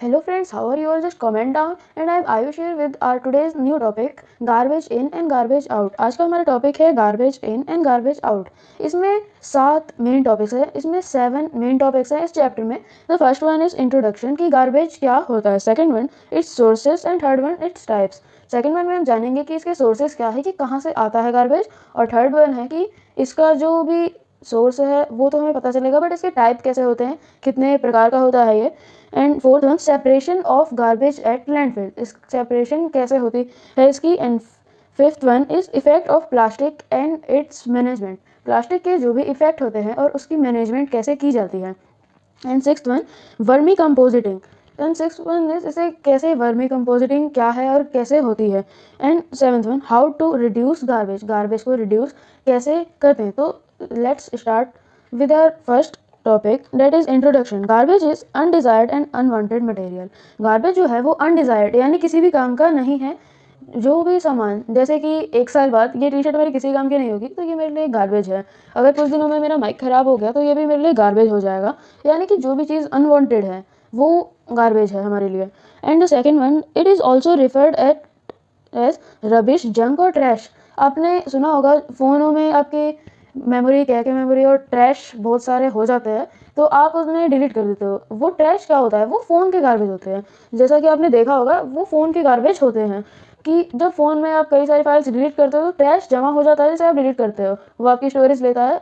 Hello friends, how are you all? Just comment down and I'm Ayush here with our today's new topic garbage in and garbage. आज का हमारा topic है garbage in and garbage out. इसमें सात main topics है इसमें seven main topics हैं इस चैप्टर में the first one is introduction कि गार्बेज क्या होता है second one its sources and third one its types second one में हम जानेंगे कि इसके सोर्सेज क्या है कि कहाँ से आता है गार्बेज और थर्ड वन है कि इसका जो भी सोर्स है, वो तो हमें पता चलेगा बट इसके टाइप कैसे होते हैं, कितने प्रकार का होता है ये। And fourth one separation of garbage at landfill इस सेपरेशन कैसे होती है इसकी? And fifth one is effect of plastic and its management plastic के जो भी इफ़ेक्ट होते हैं और उसकी मैनेजमेंट कैसे की जाती है। And six one vermi compositing and six one is इसे कैसे वर्मी कंपोजिटिंग क्या है और कैसे होती है। And seventh one how to reduce garbage garbage को रिड्यूस कैसे करते हैं? तो let's start with our first topic that is introduction garbage is undesired and unwanted material garbage जो है वो अनडिजायर्ड यानी किसी भी काम का नहीं है, जो भी सामान। जैसे कि एक साल बाद ये टी शर्ट मेरे किसी काम की नहीं होगी तो ये मेरे लिए गार्बेज है। अगर कुछ दिनों में मेरा माइक ख़राब हो गया तो ये भी मेरे लिए गार्बेज हो जाएगा। यानी कि जो भी चीज़ अनवांटेड है, वो गार्बेज है हमारे लिए। And the second one it is also referred at as rubbish junk और ट्रैश आपने सुना होगा, फ़ोनों में आपके मेमोरी क्या मेमोरी और ट्रैश बहुत सारे हो जाते हैं तो आप उसमें डिलीट कर देते हो। वो ट्रैश क्या होता है? वो फ़ोन के गार्बेज होते हैं। जैसा कि आपने देखा होगा, वो फ़ोन के गार्बेज होते हैं कि जब फ़ोन में आप कई सारी फाइल्स डिलीट करते हो तो ट्रैश जमा हो जाता है जैसे आप डिलीट करते हो। वो आपकी स्टोरेज लेता है।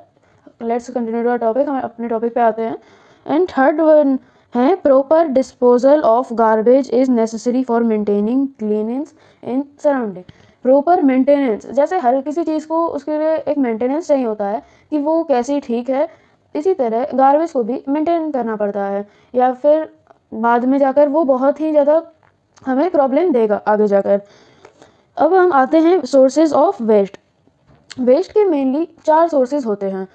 लेट्स कंटिन्यू टू टॉपिक हम अपने टॉपिक पे आते हैं। एंड थर्ड वन है proper disposal of garbage is necessary for maintaining cleanliness in surrounding proper maintenance जैसे हर किसी चीज़ को उसके लिए एक मेंटेनेंस चाहिए होता है कि वो कैसी ठीक है, इसी तरह गार्बेज को भी मेंटेन करना पड़ता है। या फिर बाद में जाकर वो बहुत ही ज़्यादा हमें प्रॉब्लम देगा आगे जाकर। अब हम आते हैं सोर्सेज ऑफ़ वेस्ट वेस्ट के मेनली चार सोर्सेज होते हैं।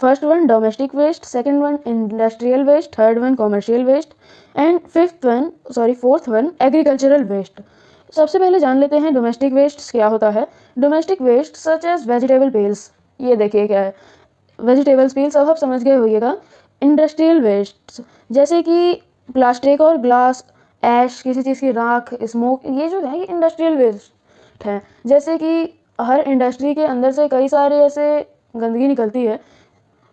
First one domestic waste second one industrial waste third one commercial waste and fifth one sorry fourth one agricultural waste सबसे पहले जान लेते हैं डोमेस्टिक वेस्ट क्या होता है। Domestic waste such as vegetable peels ये देखिए क्या है। वेजिटेबल्स पेल्स अब आप समझ गए होइएगा। इंडस्ट्रियल वेस्ट जैसे कि प्लास्टिक और ग्लास ऐश किसी चीज़ की राख स्मोक ये जो है, ये इंडस्ट्रियल वेस्ट है। जैसे कि हर इंडस्ट्री के अंदर से कई सारे ऐसे गंदगी निकलती है,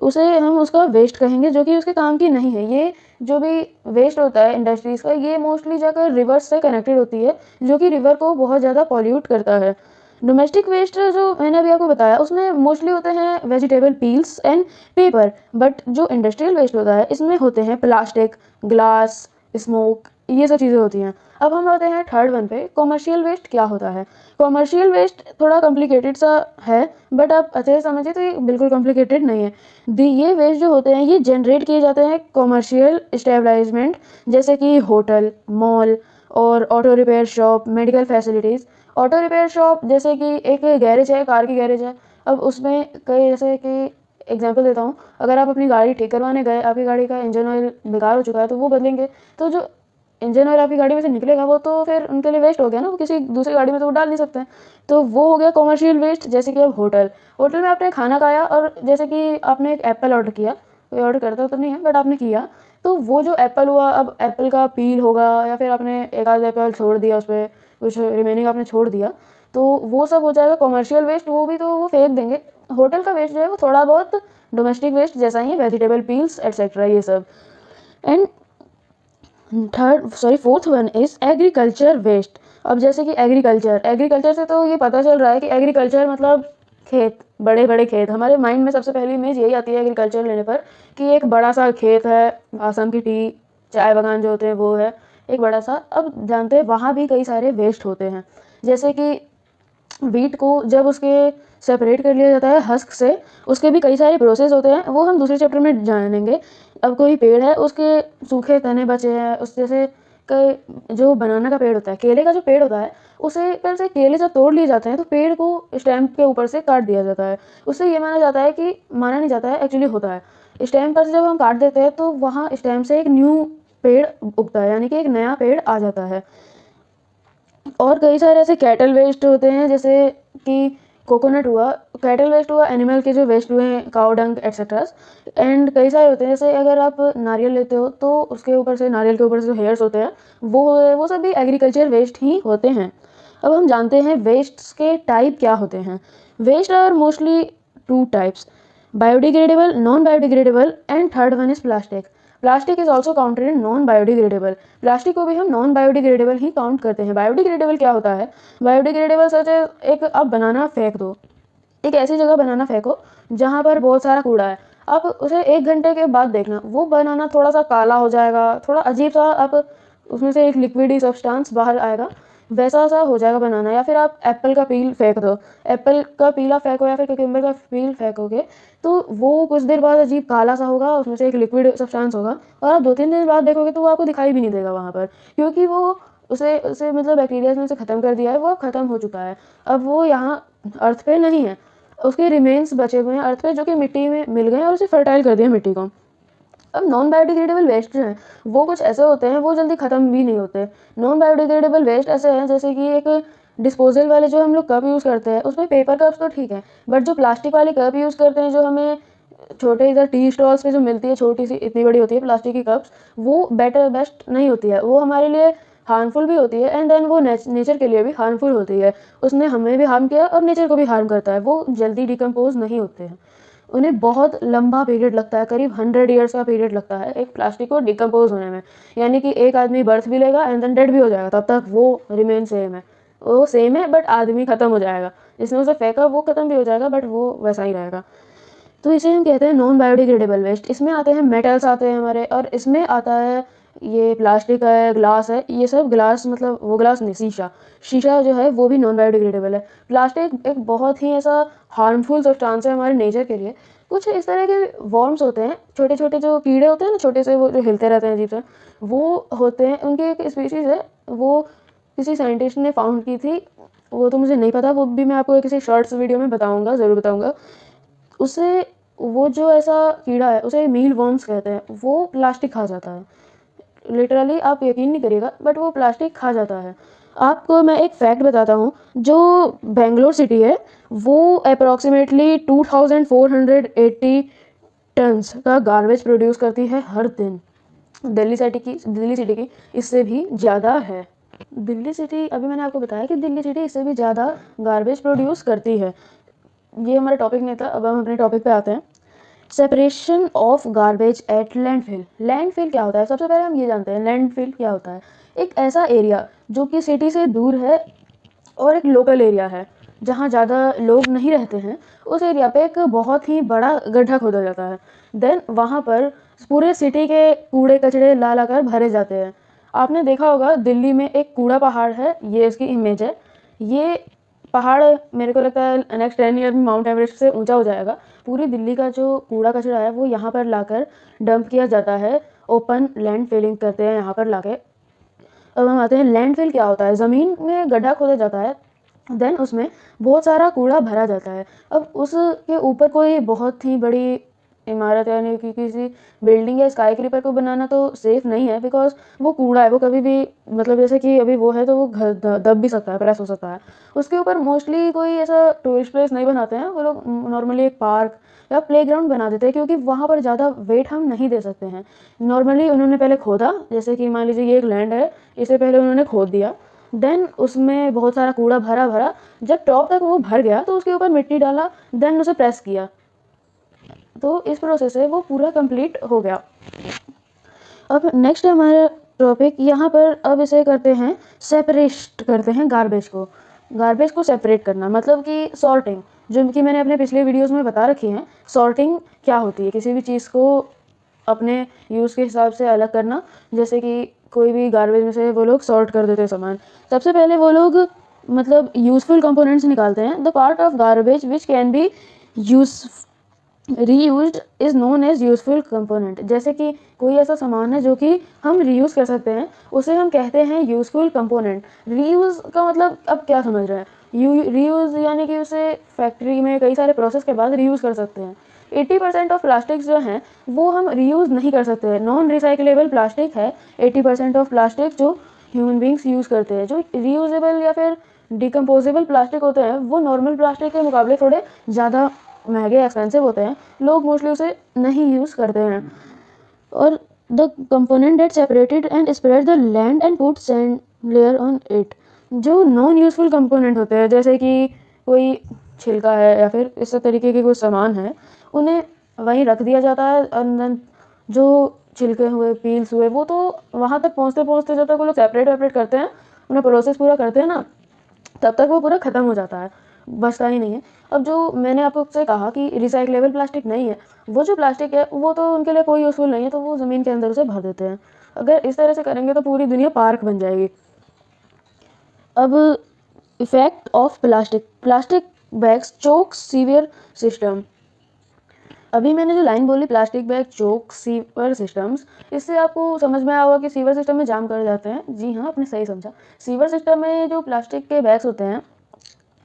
उसे हम उसका वेस्ट कहेंगे, जो कि उसके काम की नहीं है। ये जो भी वेस्ट होता है इंडस्ट्रीज़ का, ये मोस्टली जाकर रिवर्स से कनेक्टेड होती है, जो कि रिवर को बहुत ज़्यादा पॉल्यूट करता है। डोमेस्टिक वेस्ट जो मैंने अभी आपको बताया, उसमें मोस्टली होते हैं vegetable peels and paper but जो इंडस्ट्रियल वेस्ट होता है, इसमें होते हैं प्लास्टिक ग्लास स्मोक ये सब चीज़ें होती हैं। अब हम आते हैं थर्ड वन पे कॉमर्शियल वेस्ट क्या होता है? कॉमर्शियल वेस्ट थोड़ा कॉम्प्लिकेटेड सा है बट आप अच्छे से समझिए तो ये बिल्कुल कॉम्प्लिकेटेड नहीं है। दी ये वेस्ट जो होते हैं, ये जनरेट किए जाते हैं कॉमर्शियल स्टेबलाइजमेंट जैसे कि होटल मॉल और auto repair shop medical facilities auto repair shop जैसे कि एक गैरेज है, कार की गैरेज है। अब उसमें कई जैसे कि एग्ज़ाम्पल देता हूँ। अगर आप अपनी गाड़ी ठीक करवाने गए, आपकी गाड़ी का इंजन ऑयल बेकार हो चुका है तो वो बदलेंगे। तो जो इंजन ऑयल आपकी गाड़ी में से निकलेगा, वो तो फिर उनके लिए वेस्ट हो गया ना, वो किसी दूसरी गाड़ी में तो वो डाल नहीं सकते तो वो हो गया कॉमर्शियल वेस्ट जैसे कि अब होटल। होटल में आपने खाना खाया और जैसे कि आपने एक एप्पल ऑर्डर किया, कोई ऑर्डर करता तो नहीं है बट आपने किया। तो वो जो एप्पल हुआ, अब एप्पल का पील होगा या फिर आपने एक आध एप्पल छोड़ दिया उस पर कुछ रिमेनिंग आपने छोड़ दिया तो वो सब हो जाएगा कॉमर्शियल वेस्ट वो भी तो वो फेंक देंगे। होटल का वेस्ट जो है वो थोड़ा बहुत डोमेस्टिक वेस्ट जैसा ही है वेजिटेबल पील्स एट्सेट्रा ये सब। And third sorry fourth one is agriculture waste अब जैसे कि एग्रीकल्चर एग्रीकल्चर से तो ये पता चल रहा है कि एग्रीकल्चर मतलब खेत बड़े बड़े खेत। हमारे माइंड में सबसे पहली इमेज यही आती है एग्रीकल्चर लेने पर कि एक बड़ा सा खेत है आसम की टी, चाय बागान जो होते हैं वो है। एक बड़ा सा अब जानते हैं वहाँ भी कई सारे वेस्ट होते हैं। जैसे कि वीट को जब उसके सेपरेट कर लिया जाता है हस्क से, उसके भी कई सारे प्रोसेस होते हैं, वो हम दूसरे चैप्टर में जानेंगे। अब कोई पेड़ है, उसके सूखे तने बचे हैं, उस जैसे कई जो बनाना का पेड़ होता है, केले का जो पेड़ होता है, उसे पहले से केले जब तोड़ लिए जाते हैं तो पेड़ को स्टैम्प के ऊपर से काट दिया जाता है। उससे ये माना जाता है कि, माना नहीं जाता है एक्चुअली होता है। स्टैम्प पर से जब हम काट देते हैं तो वहाँ स्टैम्प से एक न्यू पेड़ उगता है, यानी कि एक नया पेड़ आ जाता है। और कई सारे ऐसे कैटल वेस्ट होते हैं, जैसे कि कोकोनट हुआ, कैटल वेस्ट हुआ, एनिमल के जो वेस्ट हुए हैं काउ डंग एट्सेट्रा एंड कई सारे होते हैं, जैसे अगर आप नारियल लेते हो तो उसके ऊपर से, नारियल के ऊपर से जो हेयर्स होते हैं, वो वो सभी एग्रीकल्चर वेस्ट ही होते हैं। अब हम जानते हैं वेस्ट के टाइप क्या होते हैं। Waste are mostly two types biodegradable non biodegradable and third one is plastic plastic is also counted in non biodegradable plastic को भी हम नॉन बायोडिग्रेडेबल ही काउंट करते हैं। बायोडिग्रेडेबल क्या होता है? बायोडिग्रेडेबल सच एक आप बनाना फेंक दो। एक ऐसी जगह बनाना फेंको, जहाँ पर बहुत सारा कूड़ा है। आप उसे एक घंटे के बाद देखना। वो बनाना थोड़ा सा काला हो जाएगा, थोड़ा अजीब सा आप उसमें से एक लिक्विडी सब्सटेंस बाहर आएगा। वैसा सा हो जाएगा बनाना, या फिर आप एप्पल का पील फेंक दो। एप्पल का पीला फेंको या फिर क्यूकम्बर का पील फेंकोगे तो वो कुछ देर बाद अजीब काला सा होगा, उसमें से एक लिक्विड सब्सटेंस होगा, और आप दो तीन दिन बाद देखोगे तो वो आपको दिखाई भी नहीं देगा वहाँ पर, क्योंकि वो उसे उसे मतलब बैक्टीरिया ने उसे ख़त्म कर दिया है, वो ख़त्म हो चुका है। अब वो यहाँ अर्थ पे नहीं है, उसके रिमेन्स बचे हुए हैं अर्थ पे जो कि मिट्टी में मिल गए हैं और उसे फर्टाइल कर दिया मिट्टी को। अब नॉन बायोडिग्रेडेबल वेस्ट जो हैं, वो कुछ ऐसे होते हैं, वो जल्दी ख़त्म भी नहीं होते। नॉन बायोडिग्रेडेबल वेस्ट ऐसे हैं, जैसे कि एक डिस्पोजल वाले जो हम लोग कप यूज़ करते हैं, उसमें पेपर कप्स तो ठीक है बट जो प्लास्टिक वाले कप यूज़ करते हैं, जो हमें छोटे इधर टी स्टॉल्स पे जो मिलती है, छोटी सी, इतनी बड़ी होती है प्लास्टिक की कप्स वो बेटर बेस्ट नहीं होती है। वो हमारे लिए हार्मफुल भी होती है एंड देन वो नेचर के लिए भी हार्मफुल होती है। उसने हमें भी हार्म किया और नेचर को भी हार्म करता है, वो जल्दी डिकम्पोज नहीं होते हैं। उन्हें बहुत लंबा पीरियड लगता है, करीब हंड्रेड ईयर्स का पीरियड लगता है एक प्लास्टिक को डिकम्पोज होने में। यानी कि एक आदमी बर्थ भी लेगा एंड देन डेड भी हो जाएगा, तब तक वो रिमेन सेम है। वो सेम है बट आदमी ख़त्म हो जाएगा। जिसने उसे फेंका वो ख़त्म भी हो जाएगा बट वो वैसा ही रहेगा। तो इसे हम कहते हैं नॉन बायोडिग्रेडेबल वेस्ट इसमें आते हैं मेटल्स आते हैं हमारे, और इसमें आता है ये प्लास्टिक का है, ग्लास है, ये सब ग्लास मतलब वो ग्लास नहीं, शीशा। शीशा जो है वो भी नॉन बायोडिग्रेडेबल है। प्लास्टिक एक बहुत ही ऐसा हार्मफुल सब्सटेंस है हमारे नेचर के लिए। कुछ इस तरह के वॉर्म्स होते हैं छोटे छोटे जो कीड़े होते हैं ना, छोटे से वो जो हिलते रहते हैं अजीब से, वो होते हैं, उनकी एक स्पीशीज़ है, वो किसी साइंटिस्ट ने फाउंड की थी, वो तो मुझे नहीं पता, वो भी मैं आपको किसी शॉर्ट्स वीडियो में बताऊँगा, ज़रूर बताऊँगा। उसे वो जो ऐसा कीड़ा है, उसे मील वॉर्म्स कहते हैं, वो प्लास्टिक खा जाता है। लिटरली आप यकीन नहीं करिएगा बट वो प्लास्टिक खा जाता है। आपको मैं एक फैक्ट बताता हूँ, जो बेंगलोर सिटी है, वो अप्रॉक्सीमेटली 2480 टन्स का गार्बेज प्रोड्यूस करती है हर दिन। दिल्ली सिटी की, दिल्ली सिटी की इससे भी ज़्यादा है। दिल्ली सिटी अभी मैंने आपको बताया कि दिल्ली सिटी इससे भी ज़्यादा गार्बेज प्रोड्यूस करती है। ये हमारा टॉपिक नहीं था, अब हम अपने टॉपिक पे आते हैं। Separation of garbage at landfill landfill क्या होता है? सबसे पहले हम ये जानते हैं लैंडफिल क्या होता है? एक ऐसा एरिया जो कि सिटी से दूर है और एक लोकल एरिया है, जहाँ ज़्यादा लोग नहीं रहते हैं, उस एरिया पे एक बहुत ही बड़ा गड्ढा खोदा जाता है। देन वहाँ पर पूरे सिटी के कूड़े, कचड़े ला ला कर भरे जाते हैं। आपने देखा होगा, दिल्ली में एक कूड़ा पहाड़ है, ये इसकी इमेज है। ये पहाड़ मेरे को लगता है नेक्स्ट टेन ईयर में माउंट एवरेस्ट से ऊँचा हो जाएगा। पूरी दिल्ली का जो कूड़ा कचरा है, वो यहाँ पर लाकर डंप किया जाता है। ओपन लैंड फिलिंग करते हैं यहाँ पर लाके। अब हम आते हैं लैंड फिल क्या होता है? ज़मीन में गड्ढा खोदा जाता है देन उसमें बहुत सारा कूड़ा भरा जाता है। अब उसके ऊपर कोई बहुत ही बड़ी इमारत यानी कि किसी बिल्डिंग या स्काई क्रीपर को बनाना तो सेफ़ नहीं है बिकॉज़ वो कूड़ा है, वो कभी भी मतलब जैसे कि अभी वो है तो वो घर दब भी सकता है प्रेस हो सकता है। उसके ऊपर मोस्टली कोई ऐसा टूरिस्ट प्लेस नहीं बनाते हैं, वो लोग नॉर्मली एक पार्क या प्ले ग्राउंड बना देते हैं, क्योंकि वहाँ पर ज़्यादा वेट हम नहीं दे सकते हैं। नॉर्मली उन्होंने पहले खोदा, जैसे कि मान लीजिए ये एक लैंड है, इसे पहले उन्होंने खोद दिया। देन उसमें बहुत सारा कूड़ा भरा भरा, जब टॉप तक वो भर गया तो उसके ऊपर मिट्टी डाला देन उसे प्रेस किया। तो इस प्रोसेस से वो पूरा कंप्लीट हो गया। अब नेक्स्ट हमारा टॉपिक यहाँ पर अब इसे करते हैं सेपरेट करते हैं गार्बेज को। गार्बेज को सेपरेट करना मतलब कि सॉर्टिंग जो कि मैंने अपने पिछले वीडियोस में बता रखी हैं सॉर्टिंग क्या होती है? किसी भी चीज़ को अपने यूज़ के हिसाब से अलग करना, जैसे कि कोई भी गार्बेज में से वो लोग सॉर्ट कर देते हैं सामान। सबसे पहले वो लोग मतलब यूज़फुल कंपोनेंट्स निकालते हैं। The part of garbage which can be use reuse is known as useful component जैसे कि कोई ऐसा सामान है जो कि हम रीयूज़ कर सकते हैं, उसे हम कहते हैं यूज़फुल कंपोनेंट रीयूज़ का मतलब अब क्या समझ रहे हैं? यू रीयूज़ यानी कि उसे फैक्ट्री में कई सारे प्रोसेस के बाद रीयूज़ कर सकते हैं. एट्टी परसेंट ऑफ़ प्लास्टिक्स जो हैं, वो हम रीयूज़ नहीं कर सकते हैं. नॉन रिसाइकलेबल प्लास्टिक है एट्टी परसेंट ऑफ़ प्लास्टिक जो ह्यूमन बींग्स यूज़ करते हैं. जो रीयूजेबल या फिर डिकम्पोजेबल प्लास्टिक होते हैं, वो नॉर्मल प्लास्टिक के मुकाबले थोड़े ज़्यादा महँगे एक्सपेंसिव होते हैं, लोग मोस्टली उसे नहीं यूज़ करते हैं। और the component that separated and spread the land and put sand layer on it जो नॉन यूज़फुल कंपोनेंट होते हैं, जैसे कि कोई छिलका है या फिर इस तरीके के कोई सामान है, उन्हें वहीं रख दिया जाता है अंदर जो छिलके हुए पील्स हुए, वो तो वहाँ तक पहुँचते पहुँचते जब तक वो लोग सेपरेट वेपरेट करते हैं अपना प्रोसेस पूरा करते हैं ना, तब तक वो पूरा ख़त्म हो जाता है। बचता ही नहीं है। अब जो मैंने आपको से कहा कि रिसाइकलेबल प्लास्टिक नहीं है, वो जो प्लास्टिक है, वो तो उनके लिए कोई यूज़फुल नहीं है तो वो ज़मीन के अंदर उसे भर देते हैं। अगर इस तरह से करेंगे तो पूरी दुनिया पार्क बन जाएगी। अब effect of plastic plastic bags choke severe system अभी मैंने जो लाइन बोली plastic bag choke sewer systems इससे आपको समझ में आया होगा कि सीवर सिस्टम में जाम कर जाते हैं। जी हाँ आपने सही समझा। सीवर सिस्टम में जो प्लास्टिक के बैग्स होते हैं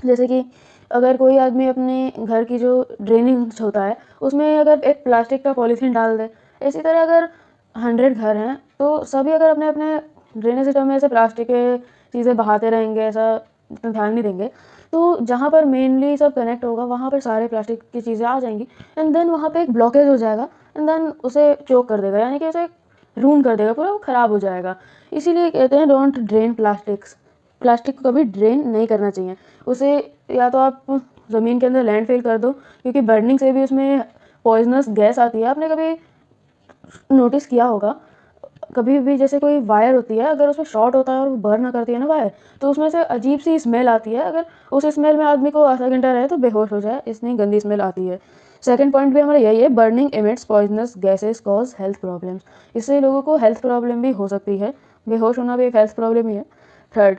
जैसे कि अगर कोई आदमी अपने घर की जो ड्रेनिंग होता है, उसमें अगर एक प्लास्टिक का पॉलीथीन डाल दे, इसी तरह अगर हंड्रेड घर हैं तो सभी अगर अपने अपने ड्रेनेज सिस्टम में ऐसे प्लास्टिक के चीज़ें बहाते रहेंगे, ऐसा इतना ध्यान नहीं देंगे तो जहाँ पर मेनली सब कनेक्ट होगा, वहाँ पर सारे प्लास्टिक की चीज़ें आ जाएँगी एंड देन वहाँ पे एक ब्लॉकेज हो जाएगा एंड देन उसे चोक कर देगा, यानी कि उसे रून कर देगा, पूरा वो ख़राब हो जाएगा। इसीलिए कहते हैं डोंट ड्रेन प्लास्टिक्स प्लास्टिक को कभी ड्रेन नहीं करना चाहिए। उसे या तो आप ज़मीन के अंदर लैंड फेल कर दो, क्योंकि बर्निंग से भी उसमें पॉइजनस गैस आती है। आपने कभी नोटिस किया होगा? कभी भी जैसे कोई वायर होती है, अगर उसमें शॉर्ट होता है और वो बर्न करती है ना वायर तो उसमें से अजीब सी स्मेल आती है। अगर उस स्मेल में आदमी को आधा घंटा रहे तो बेहोश हो जाए, इतनी गंदी स्मेल आती है। सेकेंड पॉइंट भी हमारा यही है burning emits poisonous gases cause health problems इससे लोगों को हेल्थ प्रॉब्लम भी हो सकती है। बेहोश होना भी एक हेल्थ प्रॉब्लम ही है। Third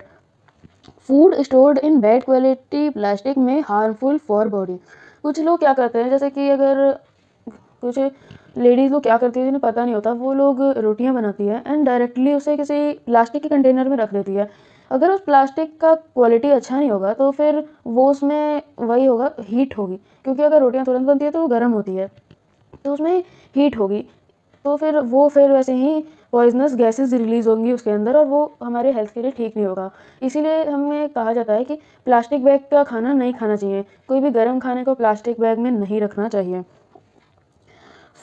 food stored in bad quality plastic में हार्मफुल फॉर बॉडी। कुछ लोग क्या करते हैं, जैसे कि अगर कुछ लेडीज़ लोग क्या करती है, जिन्हें पता नहीं होता, वो लोग रोटियाँ बनाती है एंड डायरेक्टली उसे किसी प्लास्टिक के कंटेनर में रख देती है। अगर उस प्लास्टिक का क्वालिटी अच्छा नहीं होगा तो फिर वो उसमें वही होगा हीट होगी। क्योंकि अगर रोटियाँ तुरंत बनती है तो वो गर्म होती है। तो उसमें हीट होगी। तो फिर वो फिर वैसे ही पॉइजनस गैसेस रिलीज़ होंगी उसके अंदर और वो हमारे हेल्थ के लिए ठीक नहीं होगा। इसीलिए हमें कहा जाता है कि प्लास्टिक बैग का खाना नहीं खाना चाहिए। कोई भी गर्म खाने को प्लास्टिक बैग में नहीं रखना चाहिए।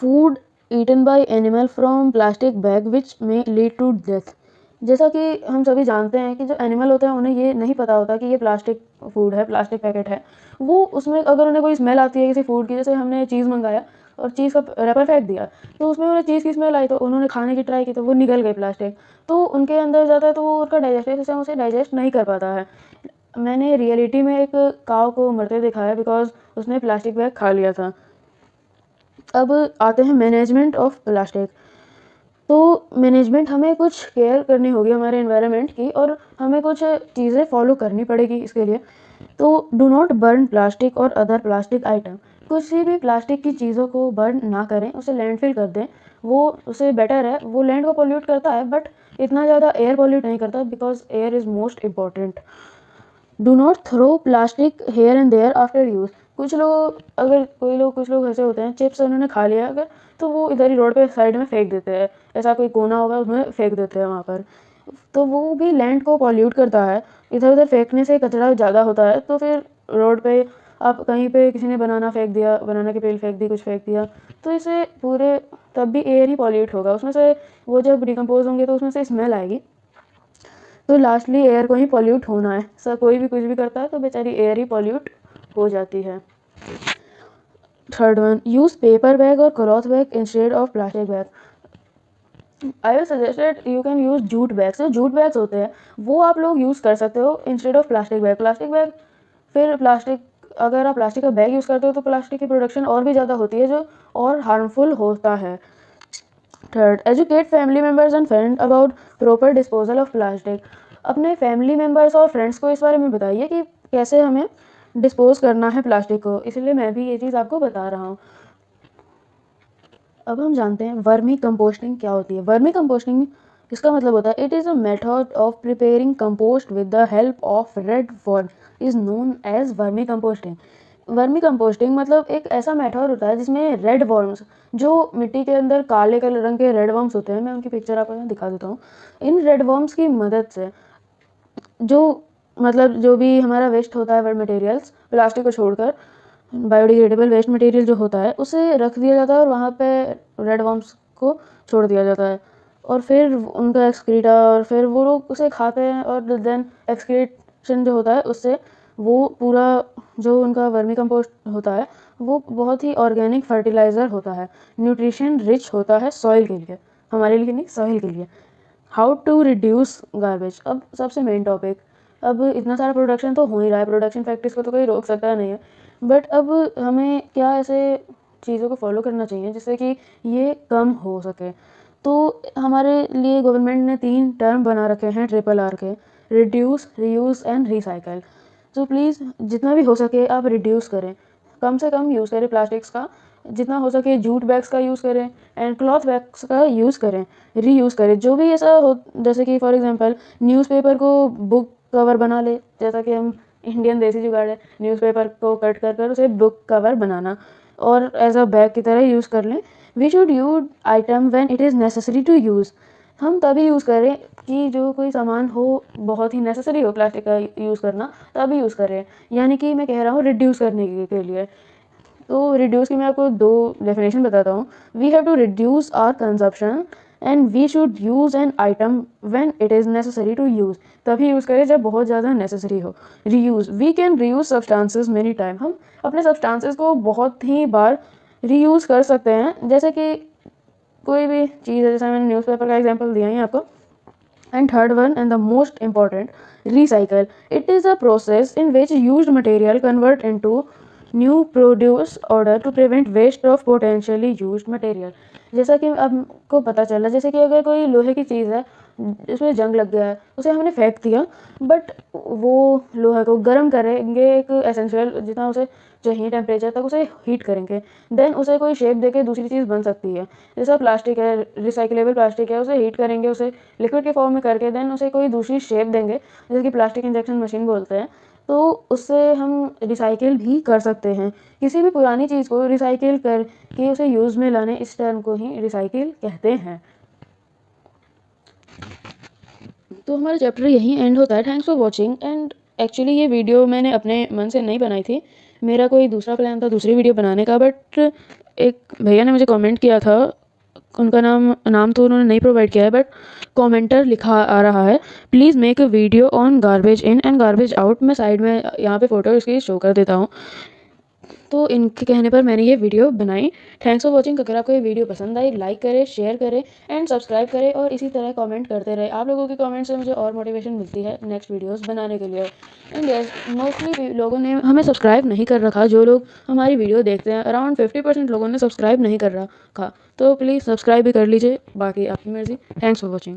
Food eaten by animal from plastic bag which में लीड टू डेथ जैसा कि हम सभी जानते हैं कि जो एनिमल होते हैं, उन्हें ये नहीं पता होता कि ये प्लास्टिक फ़ूड है प्लास्टिक पैकेट है। वो उसमें अगर उन्हें कोई स्मेल आती है किसी फ़ूड की, जैसे हमने चीज़ मंगाया और चीज़ का रैपर फेंक दिया। तो उसमें उन्हें चीज़ की स्मेल आई तो उन्होंने खाने की ट्राई की तो वो निकल गई प्लास्टिक तो उनके अंदर जाता है तो वो उनका डाइजेस्टिव सिस्टम उसे डाइजेस्ट नहीं कर पाता है। मैंने रियलिटी में एक काव को मरते दिखाया बिकॉज़ उसने प्लास्टिक बैग खा लिया था। अब आते हैं मैनेजमेंट ऑफ़ प्लास्टिक तो मैनेजमेंट हमें कुछ केयर करनी होगी हमारे इन्वायरमेंट की और हमें कुछ चीज़ें फॉलो करनी पड़ेगी इसके लिए। तो डू नॉट बर्न प्लास्टिक और अदर प्लास्टिक आइटम कुछ भी प्लास्टिक की चीज़ों को बर्न ना करें, उसे लैंडफिल कर दें। वो, उसे बेटर है। वो लैंड को पोल्यूट करता है बट इतना ज़्यादा एयर पोल्यूट नहीं करता because air is most important do not throw plastic here and there after use कुछ लोग, अगर कोई लोग, कुछ लोग ऐसे होते हैं चिप्स उन्होंने खा लिया अगर तो वो इधर ही रोड पे साइड में फेंक देते हैं। ऐसा कोई कोना होगा, उसमें फेंक देते हैं वहाँ पर। तो वो भी लैंड को पॉल्यूट करता है। इधर उधर फेंकने से कचरा ज़्यादा होता है तो फिर रोड पे आप कहीं पे किसी ने बनाना फेंक दिया, बनाना की पेल फेंक दी, कुछ फेंक दिया तो इसे पूरे, तब भी एयर ही पॉल्यूट होगा। उसमें से वो जब डिकम्पोज होंगे तो उसमें से स्मेल आएगी। तो लास्टली एयर को ही पॉल्यूट होना है। सर कोई भी कुछ भी करता है तो बेचारी एयर ही पॉल्यूट हो जाती है। Third one use paper bag और cloth bag instead of plastic bag I will suggested you can use jute bags जो जूट बैग्स होते हैं। वो आप लोग यूज़ कर सकते हो instead of plastic bag plastic bag फिर प्लास्टिक अगर आप प्लास्टिक का बैग यूज़ करते हो तो प्लास्टिक की प्रोडक्शन और भी ज़्यादा होती है जो और हार्मफुल होता है। Third educate family members and friend about proper disposal of plastic अपने फैमिली मेंबर्स और फ्रेंड्स को इस बारे में बताइए कि कैसे हमें डिस्पोज करना है प्लास्टिक को। इसलिए मैं भी ये चीज़ आपको बता रहा हूँ। अब हम जानते हैं वर्मी कंपोस्टिंग क्या होती है। वर्मी कंपोस्टिंग इसका मतलब होता है it is a method of preparing compost with the help of red worm is known as vermicomposting vermicomposting मतलब एक ऐसा मेथड होता है जिसमें रेड वर्म्स जो मिट्टी के अंदर काले कलर रंग के रेड वर्म्स होते हैं, मैं उनकी पिक्चर आपको यहाँ दिखा देता हूँ। इन रेड वर्म्स की मदद से जो मतलब जो भी हमारा वेस्ट होता है वर्ड मटेरियल्स प्लास्टिक को छोड़कर बायोडिग्रेडेबल वेस्ट मटेरियल जो होता है, उसे रख दिया जाता है और वहाँ पे रेड वॉर्म्स को छोड़ दिया जाता है। और फिर उनका एक्सक्रीटा और फिर वो लोग उसे खाते हैं और देन एक्सक्रीशन जो होता है, उससे वो पूरा जो उनका वर्मी कंपोस्ट होता है, वो बहुत ही ऑर्गेनिक फर्टिलाइज़र होता है। न्यूट्रिशन रिच होता है सॉइल के लिए, हमारे लिए नहीं सॉइल के लिए। हाउ टू रिड्यूस गार्बेज अब सबसे मेन टॉपिक अब इतना सारा प्रोडक्शन तो हो ही रहा है प्रोडक्शन फैक्ट्रीज को तो कोई रोक सकता नहीं है। बट अब हमें क्या ऐसे चीज़ों को फॉलो करना चाहिए, जिससे कि ये कम हो सके? तो हमारे लिए गवर्नमेंट ने तीन टर्म बना रखे हैं ट्रिपल आर के। रिड्यूस रीयूज़ एंड रिसाइकल तो प्लीज़ जितना भी हो सके आप रिड्यूस करें। कम से कम यूज़ करें प्लास्टिक्स का। जितना हो सके जूट बैग्स का यूज़ करें एंड क्लॉथ बैग्स का यूज़ करें। रीयूज़ करें। जो भी ऐसा हो, जैसे कि फॉर एग्जांपल न्यूज़पेपर को बुक कवर बना ले। जैसा कि हम इंडियन देसी जुगाड़ है न्यूज़पेपर को कट कर कर उसे बुक कवर बनाना। और एज अ बैग की तरह यूज़ कर लें। We should use item when it is necessary to use हम तभी यूज़ करें कि जो कोई सामान हो, बहुत ही नेसेसरी हो प्लास्टिक का यूज़ करना, तभी यूज़ करें यानी कि मैं कह रहा हूँ रिड्यूस करने के लिए। तो रिड्यूस की मैं आपको दो डेफिनेशन बताता हूँ। We have to reduce our consumption and we should use an item when it is necessary to use तभी यूज़ करें जब बहुत ज़्यादा नेसेसरी हो। Reuse we can reuse substances many time हम अपने सब्सटेंसेस को बहुत ही बार रीयूज़ कर सकते हैं। जैसे कि कोई भी चीज़ है, जैसे मैंने न्यूज़पेपर का एग्जांपल दिया ही आपको and third one and the most important recycle it is a process in which used material convert into new produce order to prevent waste of potentially used material जैसा कि आपको पता चला जैसे कि अगर कोई लोहे की चीज़ है जिसमें जंग लग गया है, उसे हमने फेंक दिया बट वो लोहे को गर्म करेंगे एक एसेंशियल जितना उसे चाहिए टेम्परेचर तक उसे हीट करेंगे। देन उसे कोई शेप देके दूसरी चीज़ बन सकती है। जैसा प्लास्टिक है रिसाइकलेबल प्लास्टिक है, उसे हीट करेंगे, उसे लिक्विड के फॉर्म में करके देन उसे कोई दूसरी शेप देंगे जैसे कि प्लास्टिक इंजेक्शन मशीन बोलते हैं। तो उससे हम रिसाइकिल भी कर सकते हैं। किसी भी पुरानी चीज़ को रिसाइकिल करके उसे यूज़ में लाने, इस टर्म को ही रिसाइकिल कहते हैं। तो हमारा चैप्टर यहीं एंड होता है। Thanks for watching and actually ये वीडियो मैंने अपने मन से नहीं बनाई थी। मेरा कोई दूसरा प्लान था, दूसरी वीडियो बनाने का बट एक भैया ने मुझे कमेंट किया था। उनका नाम नाम तो उन्होंने नहीं प्रोवाइड किया है बट कमेंटर लिखा आ रहा है please make a video on garbage in and garbage out मैं साइड में यहाँ पे फ़ोटो इसकी शो कर देता हूँ। तो इनके कहने पर मैंने ये वीडियो बनाई। थैंक्स फॉर वॉचिंग अगर आपको ये वीडियो पसंद आई लाइक करें शेयर करें एंड सब्सक्राइब करें, और इसी तरह कमेंट करते रहे। आप लोगों के कमेंट से मुझे और मोटिवेशन मिलती है नेक्स्ट वीडियोस बनाने के लिए। एंड यस मोस्टली लोगों ने हमें सब्सक्राइब नहीं कर रखा। जो लोग हमारी वीडियो देखते हैं अराउंड फिफ्टी परसेंट लोगों ने सब्सक्राइब नहीं कर रखा। तो प्लीज़ सब्सक्राइब भी कर लीजिए। बाकी आपकी मर्ज़ी। Thanks for watching